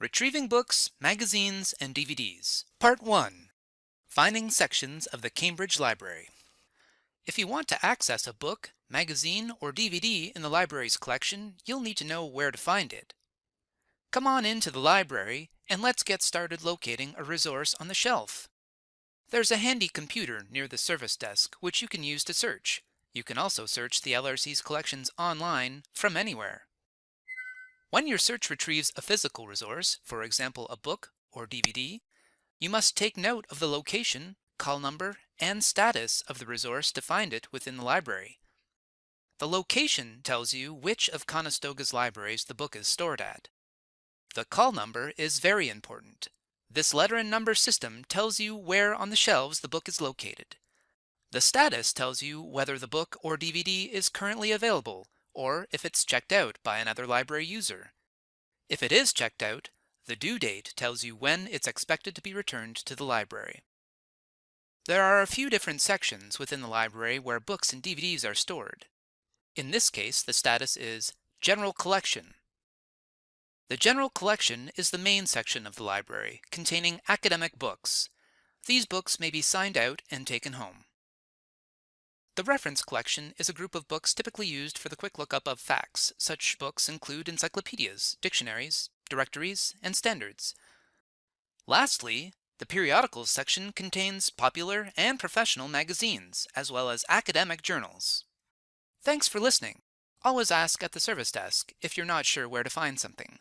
Retrieving Books, Magazines, and DVDs. Part 1. Finding Sections of the Cambridge Library. If you want to access a book, magazine, or DVD in the library's collection, you'll need to know where to find it. Come on into the library and let's get started locating a resource on the shelf. There's a handy computer near the service desk which you can use to search. You can also search the LRC's collections online from anywhere. When your search retrieves a physical resource, for example a book or DVD, you must take note of the location, call number, and status of the resource to find it within the library. The location tells you which of Conestoga's libraries the book is stored at. The call number is very important. This letter and number system tells you where on the shelves the book is located. The status tells you whether the book or DVD is currently available or if it's checked out by another library user. If it is checked out, the due date tells you when it's expected to be returned to the library. There are a few different sections within the library where books and DVDs are stored. In this case, the status is General Collection the General Collection is the main section of the library, containing academic books. These books may be signed out and taken home. The Reference Collection is a group of books typically used for the quick lookup of facts. Such books include encyclopedias, dictionaries, directories, and standards. Lastly, the Periodicals section contains popular and professional magazines, as well as academic journals. Thanks for listening. Always ask at the service desk if you're not sure where to find something.